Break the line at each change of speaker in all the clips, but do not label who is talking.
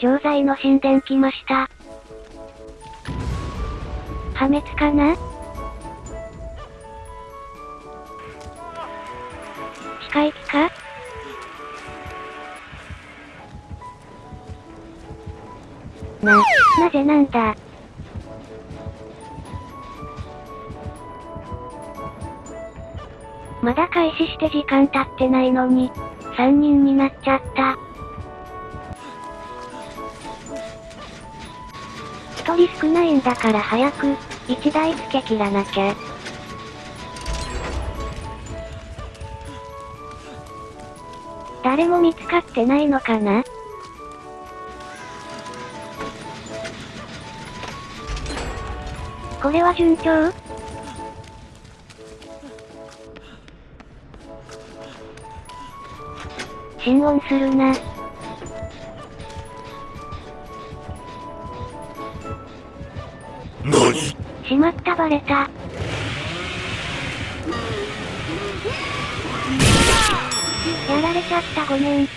錠剤の神殿来ました。破滅かな？近い気か？な、なぜなんだ？まだ開始して時間経ってないのに、3人になっちゃった。一人少ないんだから早く、1台付け切らなきゃ。誰も見つかってないのかな？これは順調？心音するな。
何？
しまったバレた。やられちゃったごめん。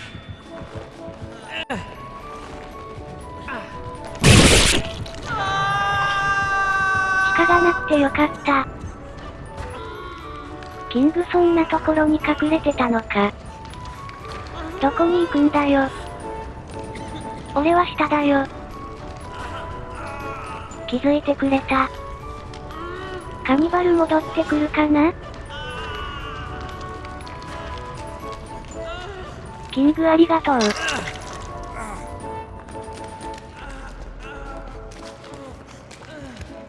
鹿がなくてよかった。キングそんなところに隠れてたのか。どこに行くんだよ。俺は下だよ。気づいてくれた。カニバル戻ってくるかな？キングありがとう。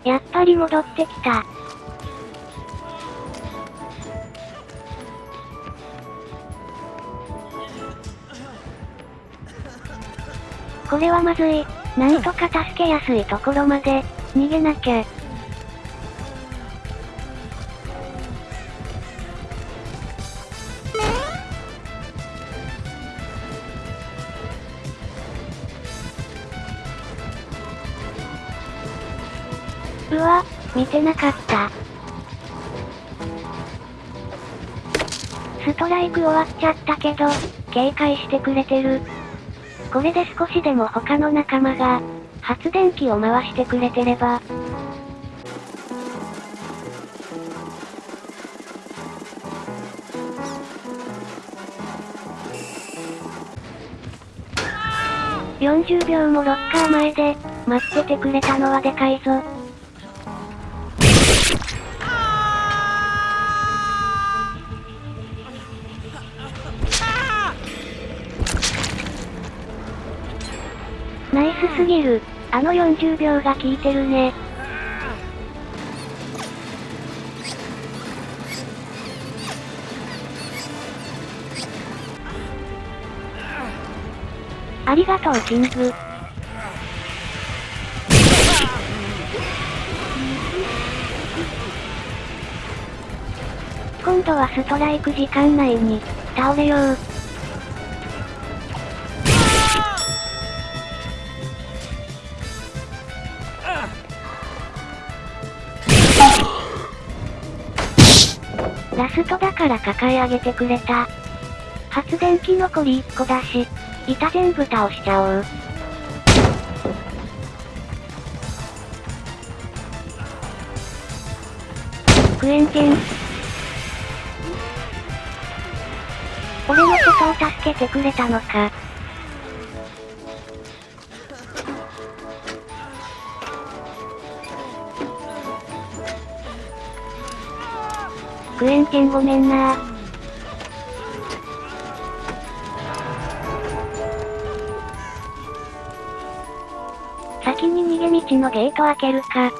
やっぱり戻ってきた。これはまずい。なんとか助けやすいところまで、逃げなきゃ。うわ、見てなかった。ストライク終わっちゃったけど、警戒してくれてる。これで少しでも他の仲間が、発電機を回してくれてれば。40秒もロッカー前で、待っててくれたのはでかいぞ。スすぎる。あの40秒が効いてるね。ありがとう、キング。今度はストライク時間内に、倒れよう。ラストだから抱え上げてくれた。発電機残り1個だし、板全部倒しちゃおう。クエンテン。俺のことを助けてくれたのか。クエンチェンごめんなー先に逃げ道のゲート開けるか。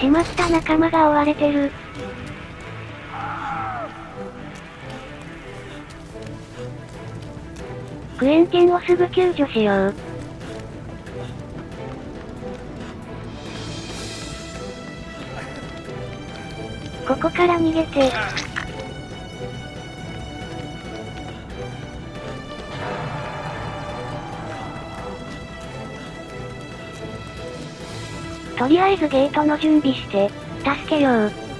しまった仲間が追われてる。クエンチェンをすぐ救助しよう。ここから逃げて。とりあえずゲートの準備して、助けよう。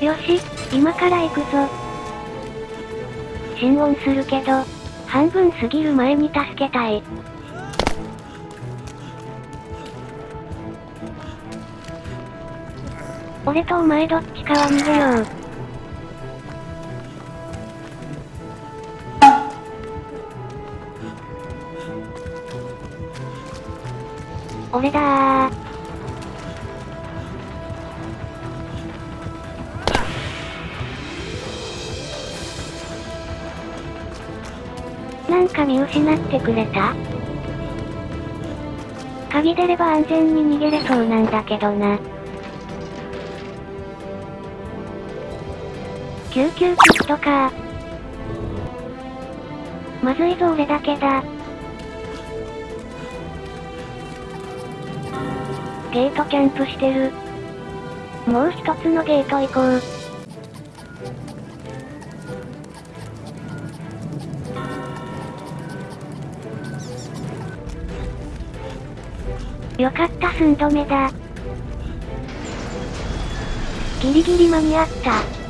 よし、今から行くぞ。心音するけど、半分過ぎる前に助けたい。俺とお前どっちかは逃げよう。俺だー。見失ってくれた？鍵出れば安全に逃げれそうなんだけどな。救急キットかまずいぞ俺だけだ。ゲートキャンプしてる。もう一つのゲート行こう。よかった寸止めだ。ギリギリ間に合った。